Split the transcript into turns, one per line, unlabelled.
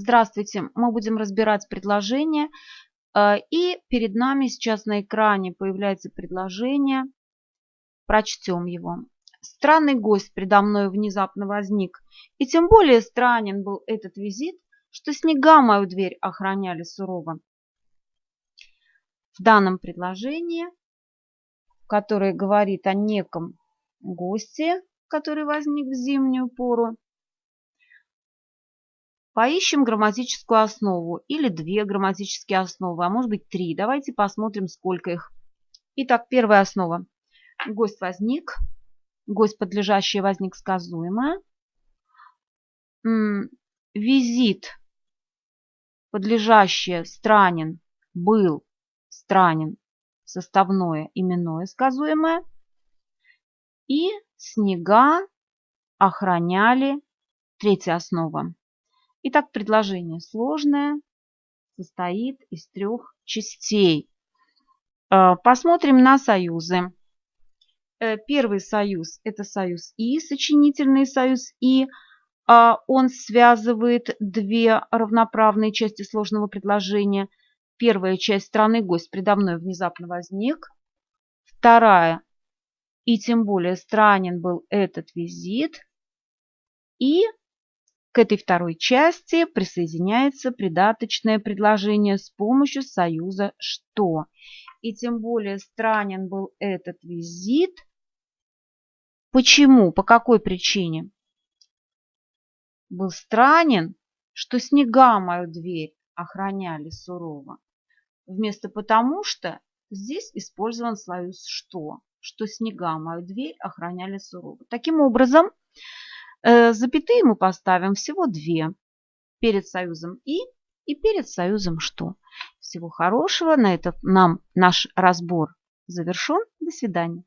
Здравствуйте! Мы будем разбирать предложение. Э, и перед нами сейчас на экране появляется предложение. Прочтем его. Странный гость предо мной внезапно возник. И тем более странен был этот визит, что снега мою дверь охраняли сурово. В данном предложении, которое говорит о неком госте, который возник в зимнюю пору, Поищем грамматическую основу или две грамматические основы, а может быть три. Давайте посмотрим, сколько их. Итак, первая основа. Гость возник. Гость подлежащее возник сказуемое. Визит подлежащее странен был странен составное именное сказуемое. И снега охраняли третья основа. Итак, предложение сложное, состоит из трех частей. Э, посмотрим на союзы. Э, первый союз – это союз И, сочинительный союз И. Э, он связывает две равноправные части сложного предложения. Первая часть страны гость предо мной внезапно возник. Вторая – и тем более странен был этот визит. И к этой второй части присоединяется придаточное предложение с помощью союза «что». И тем более странен был этот визит. Почему? По какой причине? Был странен, что снега мою дверь охраняли сурово. Вместо «потому что» здесь использован союз «что», что снега мою дверь охраняли сурово. Таким образом, запятые мы поставим всего две. Перед союзом «и» и перед союзом «что». Всего хорошего. На этом нам наш разбор завершен. До свидания.